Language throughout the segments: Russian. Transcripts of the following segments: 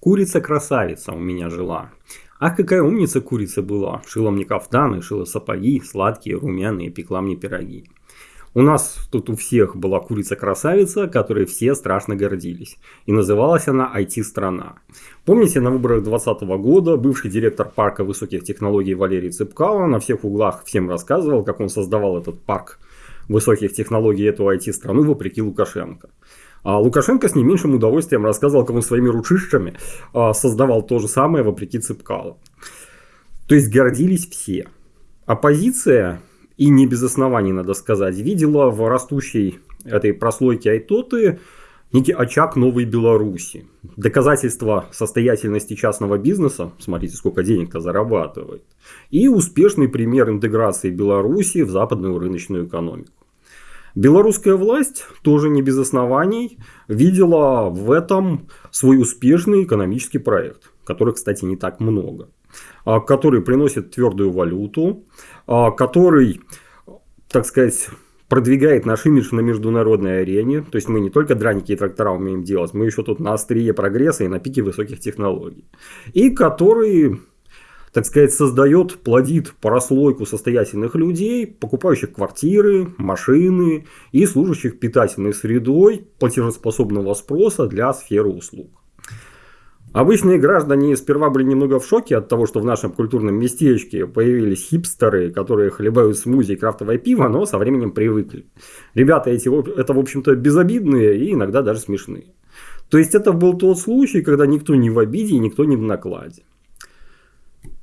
Курица-красавица у меня жила. Ах, какая умница курица была. Шила мне кафтаны, шила сапоги, сладкие, румяные, пекла мне пироги. У нас тут у всех была курица-красавица, которой все страшно гордились. И называлась она IT-страна. Помните, на выборах 2020 года бывший директор парка высоких технологий Валерий Цыпкало на всех углах всем рассказывал, как он создавал этот парк высоких технологий, эту IT-страну, вопреки Лукашенко. А Лукашенко с не меньшим удовольствием рассказывал, как он своими ручищами а, создавал то же самое вопреки Цыпкалу. То есть гордились все. Оппозиция, и не без оснований, надо сказать, видела в растущей этой прослойке Айтоты некий очаг новой Беларуси. Доказательство состоятельности частного бизнеса, смотрите, сколько денег-то зарабатывает, и успешный пример интеграции Беларуси в западную рыночную экономику. Белорусская власть, тоже не без оснований, видела в этом свой успешный экономический проект, который, кстати, не так много, а, который приносит твердую валюту, а, который, так сказать, продвигает наш имидж на международной арене. То есть мы не только драники и трактора умеем делать, мы еще тут на острие прогресса и на пике высоких технологий. И который так сказать, создает, плодит прослойку состоятельных людей, покупающих квартиры, машины и служащих питательной средой платежеспособного спроса для сферы услуг. Обычные граждане сперва были немного в шоке от того, что в нашем культурном местечке появились хипстеры, которые хлебают смузи и крафтовое пиво, но со временем привыкли. Ребята эти, это, в общем-то, безобидные и иногда даже смешные. То есть это был тот случай, когда никто не в обиде и никто не в накладе.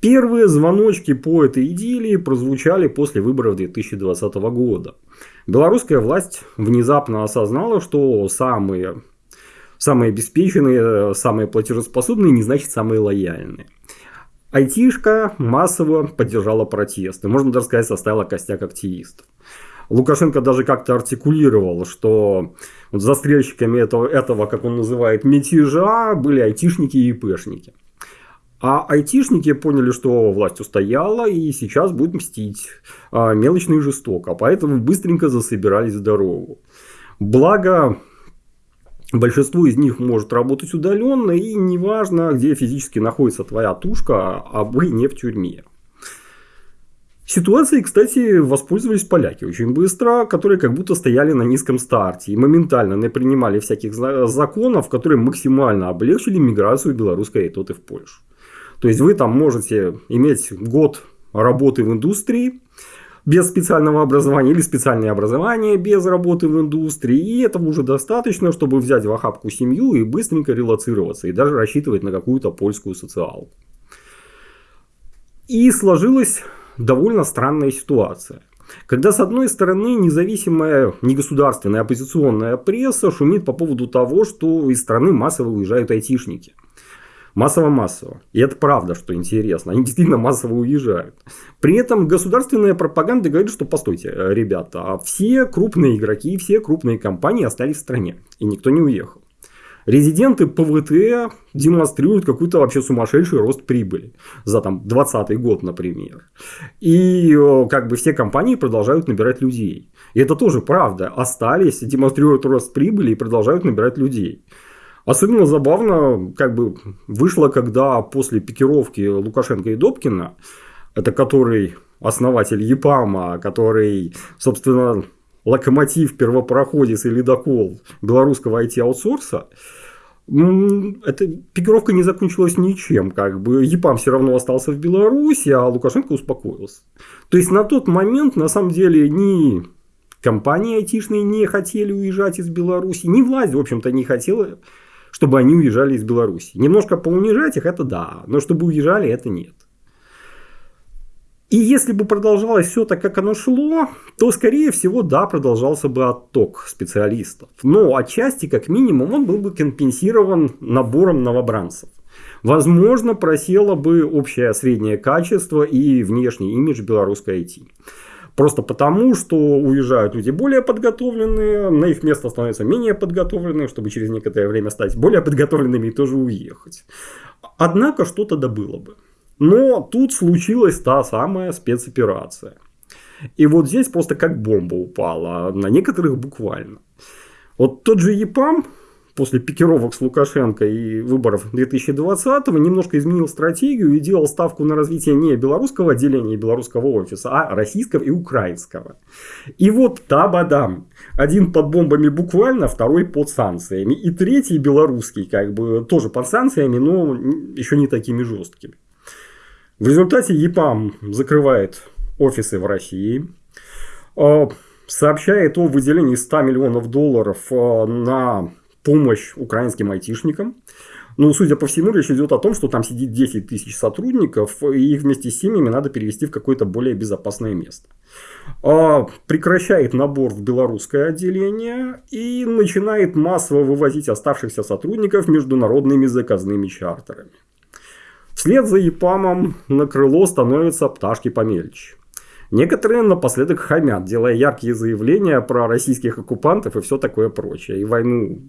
Первые звоночки по этой идиллии прозвучали после выборов 2020 года. Белорусская власть внезапно осознала, что самые, самые обеспеченные, самые платежеспособные не значит самые лояльные. Айтишка массово поддержала протесты, можно даже сказать, составила костяк активистов. Лукашенко даже как-то артикулировал, что застрельщиками этого, этого, как он называет, мятежа были айтишники и ИПшники. А айтишники поняли, что власть устояла и сейчас будет мстить а, мелочно и жестоко. Поэтому быстренько засобирались в дорогу. Благо, большинство из них может работать удаленно и неважно, где физически находится твоя тушка, а вы не в тюрьме. Ситуацией, кстати, воспользовались поляки очень быстро, которые как будто стояли на низком старте и моментально не принимали всяких законов, которые максимально облегчили миграцию белорусской айтоты в Польшу. То есть вы там можете иметь год работы в индустрии без специального образования или специальное образование без работы в индустрии. И этого уже достаточно, чтобы взять в охапку семью и быстренько релацироваться и даже рассчитывать на какую-то польскую социалку. И сложилась довольно странная ситуация. Когда с одной стороны независимая негосударственная оппозиционная пресса шумит по поводу того, что из страны массово уезжают айтишники – Массово-массово. И это правда, что интересно. Они действительно массово уезжают. При этом государственная пропаганда говорит, что постойте, ребята, а все крупные игроки, все крупные компании остались в стране. И никто не уехал. Резиденты ПВТ демонстрируют какой-то вообще сумасшедший рост прибыли за там 2020 год, например. И как бы все компании продолжают набирать людей. И это тоже правда. Остались, демонстрируют рост прибыли и продолжают набирать людей. Особенно забавно как бы вышло, когда после пикировки Лукашенко и Добкина, это который основатель ЕПАМа, который, собственно, локомотив, первопроходец и ледокол белорусского IT-аутсорса, эта пикировка не закончилась ничем. Как бы ЕПАМ все равно остался в Беларуси, а Лукашенко успокоился. То есть на тот момент на самом деле ни компании айтишные не хотели уезжать из Беларуси, ни власть, в общем-то, не хотела чтобы они уезжали из Беларуси. Немножко поунижать их, это да, но чтобы уезжали, это нет. И если бы продолжалось все так, как оно шло, то, скорее всего, да, продолжался бы отток специалистов. Но отчасти, как минимум, он был бы компенсирован набором новобранцев. Возможно, просело бы общее среднее качество и внешний имидж белорусской IT. Просто потому, что уезжают люди более подготовленные, на их место становятся менее подготовленные, чтобы через некоторое время стать более подготовленными и тоже уехать. Однако что-то добыло бы. Но тут случилась та самая спецоперация. И вот здесь просто как бомба упала, на некоторых буквально. Вот тот же ЕПАМ, после пикировок с Лукашенко и выборов 2020-го немножко изменил стратегию и делал ставку на развитие не белорусского отделения, белорусского офиса, а российского и украинского. И вот табадам. Один под бомбами буквально, второй под санкциями. И третий белорусский, как бы тоже под санкциями, но еще не такими жесткими. В результате ЕПАМ закрывает офисы в России, а, сообщает о выделении 100 миллионов долларов а, на помощь украинским айтишникам. Ну, судя по всему, речь идет о том, что там сидит 10 тысяч сотрудников, и их вместе с семьями надо перевести в какое-то более безопасное место. А, прекращает набор в белорусское отделение и начинает массово вывозить оставшихся сотрудников международными заказными чартерами. Вслед за ЕПАМом на крыло становятся пташки помельче. Некоторые напоследок хамят, делая яркие заявления про российских оккупантов и все такое прочее. И войну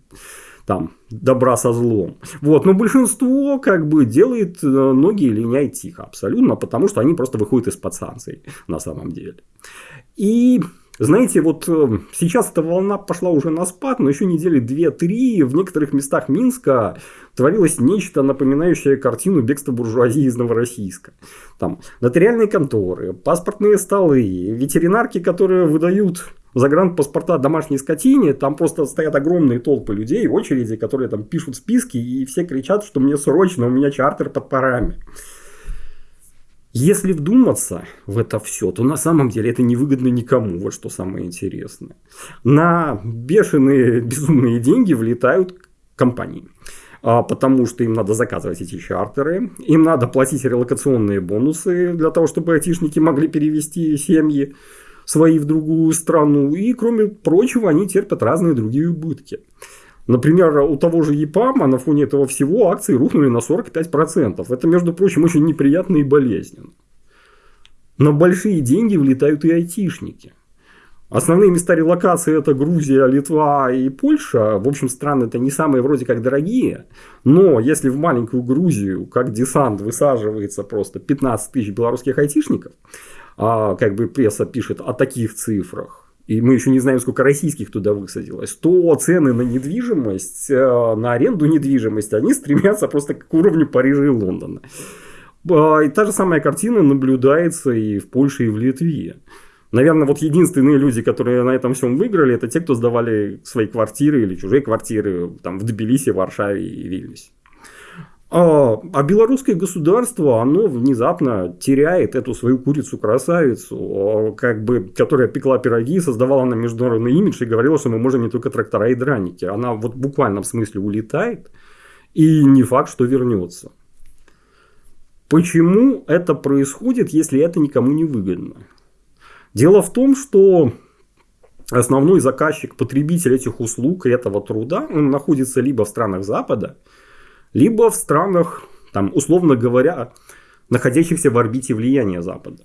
там добра со злом. Вот. Но большинство как бы делает э, ноги и линяет тихо абсолютно, потому что они просто выходят из-под санкций на самом деле. И знаете, вот э, сейчас эта волна пошла уже на спад, но еще недели 2-3 в некоторых местах Минска творилось нечто напоминающее картину бегства буржуазии из Новороссийска. Там нотариальные конторы, паспортные столы, ветеринарки, которые выдают загранпаспорта домашней скотине, там просто стоят огромные толпы людей очереди, которые там пишут списки и все кричат, что мне срочно, у меня чартер под парами. Если вдуматься в это все, то на самом деле это невыгодно никому, вот что самое интересное. На бешеные безумные деньги влетают компании. А, потому что им надо заказывать эти чартеры, им надо платить релокационные бонусы для того, чтобы айтишники могли перевести семьи свои в другую страну. И, кроме прочего, они терпят разные другие убытки. Например, у того же ЕПАМа на фоне этого всего акции рухнули на 45%. Это, между прочим, очень неприятно и болезненно. На большие деньги влетают и айтишники. Основные места релокации это Грузия, Литва и Польша. В общем, страны это не самые вроде как дорогие. Но если в маленькую Грузию, как десант, высаживается просто 15 тысяч белорусских айтишников, а как бы пресса пишет о таких цифрах, и мы еще не знаем, сколько российских туда высадилось, то цены на недвижимость, э, на аренду недвижимости, они стремятся просто к уровню Парижа и Лондона. И та же самая картина наблюдается и в Польше, и в Литве. Наверное, вот единственные люди, которые на этом всем выиграли, это те, кто сдавали свои квартиры или чужие квартиры там, в Тбилиси, Варшаве и Вильнюсе. А, а белорусское государство, оно внезапно теряет эту свою курицу-красавицу, как бы, которая пекла пироги, создавала на международный имидж и говорила, что мы можем не только трактора и драники. Она вот в буквальном смысле улетает, и не факт, что вернется. Почему это происходит, если это никому не выгодно? Дело в том, что основной заказчик, потребитель этих услуг и этого труда, он находится либо в странах Запада, либо в странах, там, условно говоря, находящихся в орбите влияния Запада.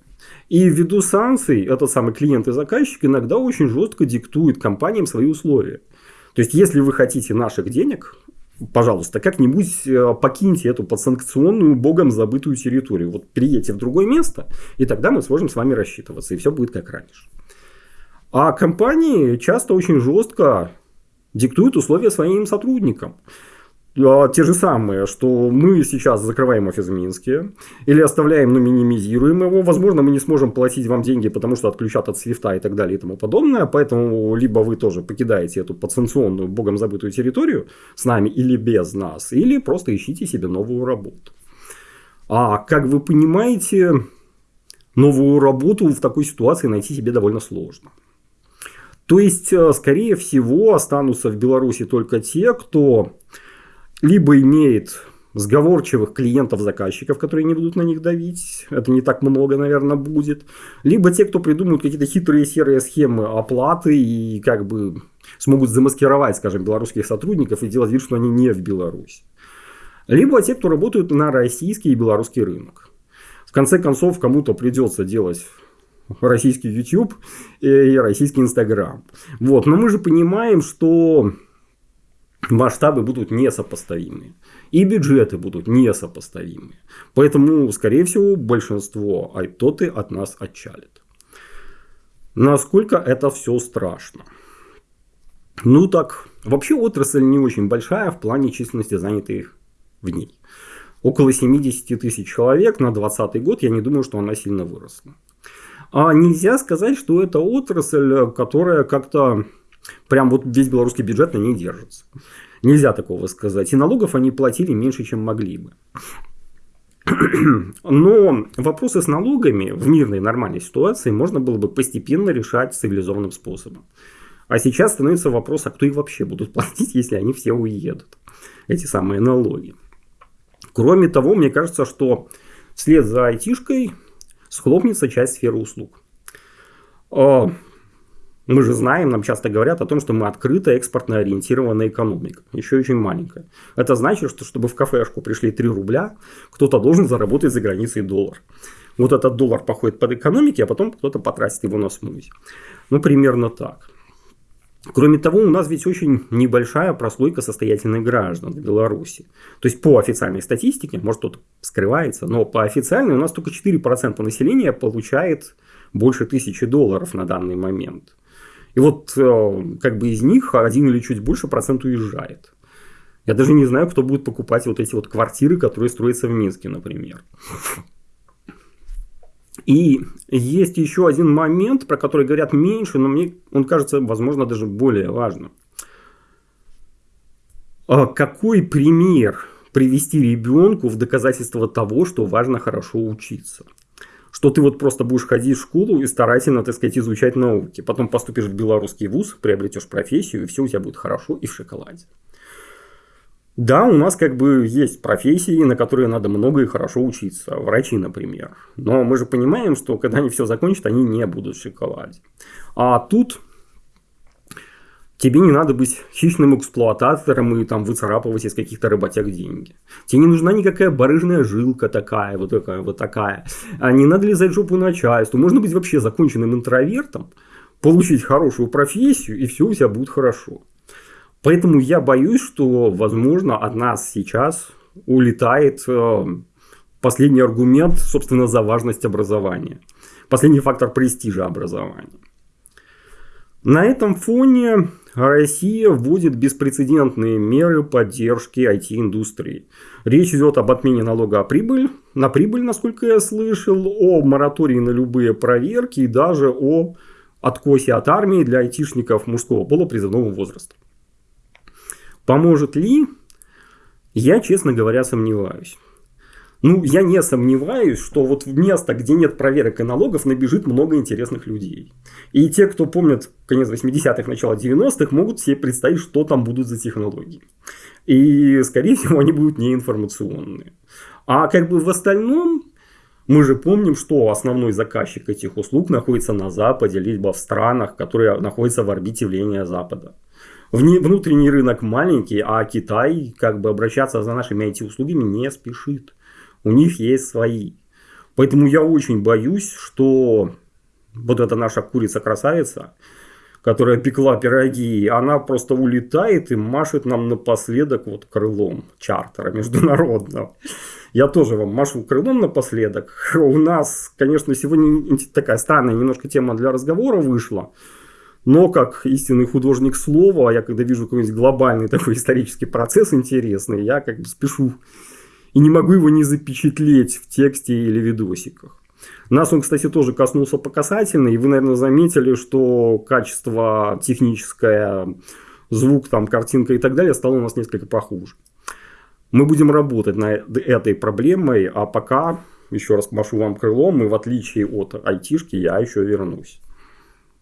И ввиду санкций этот самый клиент и заказчик иногда очень жестко диктует компаниям свои условия. То есть, если вы хотите наших денег, пожалуйста, как-нибудь э, покиньте эту подсанкционную, богом забытую территорию. Вот переедьте в другое место, и тогда мы сможем с вами рассчитываться, и все будет как раньше. А компании часто очень жестко диктуют условия своим сотрудникам. А, те же самые, что мы сейчас закрываем офис в Минске или оставляем, но минимизируем его. Возможно, мы не сможем платить вам деньги, потому что отключат от свифта и так далее и тому подобное. Поэтому либо вы тоже покидаете эту подсанкционную, богом забытую территорию с нами или без нас, или просто ищите себе новую работу. А как вы понимаете, новую работу в такой ситуации найти себе довольно сложно. То есть, э, скорее всего, останутся в Беларуси только те, кто либо имеет сговорчивых клиентов-заказчиков, которые не будут на них давить. Это не так много, наверное, будет. Либо те, кто придумают какие-то хитрые серые схемы оплаты и как бы смогут замаскировать, скажем, белорусских сотрудников и делать вид, что они не в Беларуси. Либо те, кто работают на российский и белорусский рынок. В конце концов, кому-то придется делать российский YouTube и российский Instagram. Вот. Но мы же понимаем, что масштабы будут несопоставимы. И бюджеты будут несопоставимы. Поэтому, скорее всего, большинство айтоты от нас отчалит. Насколько это все страшно? Ну так, вообще отрасль не очень большая в плане численности занятых в ней. Около 70 тысяч человек на 2020 год, я не думаю, что она сильно выросла. А нельзя сказать, что это отрасль, которая как-то прям вот весь белорусский бюджет на ней держится. Нельзя такого сказать. И налогов они платили меньше, чем могли бы. Но вопросы с налогами в мирной нормальной ситуации можно было бы постепенно решать цивилизованным способом. А сейчас становится вопрос, а кто их вообще будут платить, если они все уедут, эти самые налоги. Кроме того, мне кажется, что вслед за айтишкой схлопнется часть сферы услуг. Мы же знаем, нам часто говорят о том, что мы открытая экспортно ориентированная экономика. Еще очень маленькая. Это значит, что чтобы в кафешку пришли 3 рубля, кто-то должен заработать за границей доллар. Вот этот доллар походит под экономики, а потом кто-то потратит его на смузи. Ну, примерно так. Кроме того, у нас ведь очень небольшая прослойка состоятельных граждан в Беларуси. То есть по официальной статистике, может кто-то скрывается, но по официальной у нас только 4% населения получает больше тысячи долларов на данный момент. И вот э, как бы из них один или чуть больше процент уезжает. Я даже не знаю, кто будет покупать вот эти вот квартиры, которые строятся в Минске, например. И есть еще один момент, про который говорят меньше, но мне он кажется, возможно, даже более важным. А какой пример привести ребенку в доказательство того, что важно хорошо учиться? Что ты вот просто будешь ходить в школу и старательно, так сказать, изучать науки. Потом поступишь в белорусский вуз, приобретешь профессию, и все у тебя будет хорошо и в шоколаде. Да, у нас как бы есть профессии, на которые надо много и хорошо учиться. Врачи, например. Но мы же понимаем, что когда они все закончат, они не будут в шоколаде. А тут Тебе не надо быть хищным эксплуататором и там выцарапывать из каких-то работяг деньги. Тебе не нужна никакая барыжная жилка такая, вот такая, вот такая. А не надо лизать жопу начальству. Можно быть вообще законченным интровертом, получить хорошую профессию, и все у тебя будет хорошо. Поэтому я боюсь, что, возможно, от нас сейчас улетает э, последний аргумент, собственно, за важность образования. Последний фактор престижа образования. На этом фоне Россия вводит беспрецедентные меры поддержки IT-индустрии. Речь идет об отмене налога о прибыль, на прибыль, насколько я слышал, о моратории на любые проверки и даже о откосе от армии для айтишников мужского пола призывного возраста. Поможет ли? Я, честно говоря, сомневаюсь. Ну, я не сомневаюсь, что вот в место, где нет проверок и налогов, набежит много интересных людей. И те, кто помнят конец 80-х, начало 90-х, могут себе представить, что там будут за технологии. И, скорее всего, они будут неинформационные. А как бы в остальном, мы же помним, что основной заказчик этих услуг находится на Западе, либо в странах, которые находятся в орбите влияния Запада. Внутренний рынок маленький, а Китай как бы обращаться за нашими IT-услугами не спешит. У них есть свои. Поэтому я очень боюсь, что вот эта наша курица-красавица, которая пекла пироги, она просто улетает и машет нам напоследок вот крылом чартера международного. Я тоже вам машу крылом напоследок. У нас, конечно, сегодня такая странная немножко тема для разговора вышла. Но как истинный художник слова, я когда вижу какой-нибудь глобальный такой исторический процесс интересный, я как бы спешу и не могу его не запечатлеть в тексте или видосиках. Нас он, кстати, тоже коснулся по касательной, и вы, наверное, заметили, что качество техническое, звук, там, картинка и так далее стало у нас несколько похуже. Мы будем работать над этой проблемой, а пока, еще раз машу вам крылом, и в отличие от айтишки, я еще вернусь.